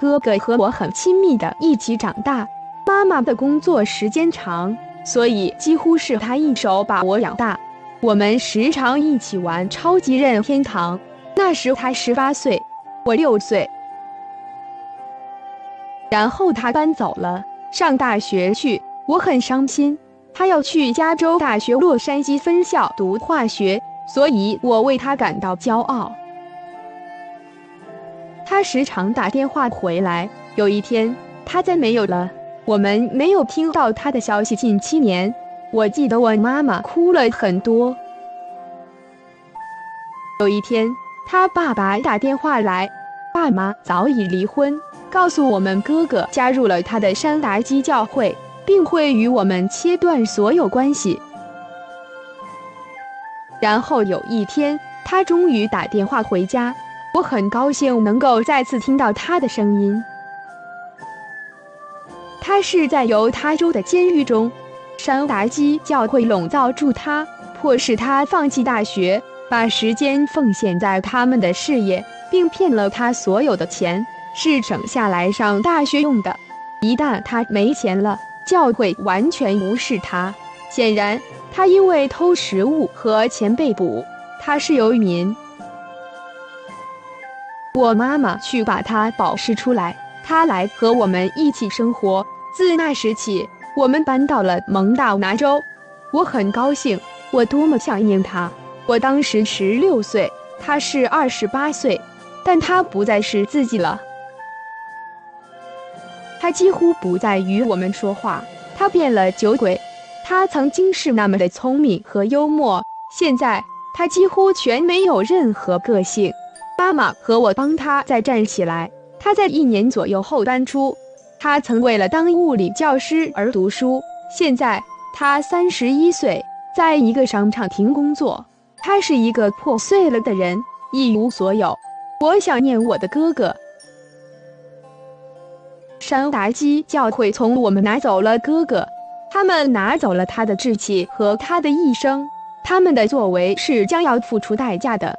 哥哥和我很亲密的一起长大，妈妈的工作时间长，所以几乎是他一手把我养大。我们时常一起玩超级任天堂，那时他十八岁，我六岁。然后他搬走了，上大学去，我很伤心。他要去加州大学洛杉矶分校读化学，所以我为他感到骄傲。他时常打电话回来。有一天，他再没有了，我们没有听到他的消息近七年。我记得我妈妈哭了很多。有一天，他爸爸打电话来，爸妈早已离婚，告诉我们哥哥加入了他的山达基教会，并会与我们切断所有关系。然后有一天，他终于打电话回家。我很高兴能够再次听到他的声音。他是在犹他州的监狱中，山达基教会笼罩住他，迫使他放弃大学，把时间奉献在他们的事业，并骗了他所有的钱，是省下来上大学用的。一旦他没钱了，教会完全无视他。显然，他因为偷食物和钱被捕。他是游民。我妈妈去把他保释出来，他来和我们一起生活。自那时起，我们搬到了蒙大拿州。我很高兴，我多么想念他。我当时十六岁，他是二十八岁，但他不再是自己了。他几乎不再与我们说话，他变了酒鬼。他曾经是那么的聪明和幽默，现在他几乎全没有任何个性。妈妈和我帮他再站起来。他在一年左右后搬出。他曾为了当物理教师而读书。现在他三十一岁，在一个商场停工作。他是一个破碎了的人，一无所有。我想念我的哥哥。山达基教会从我们拿走了哥哥，他们拿走了他的志气和他的一生。他们的作为是将要付出代价的。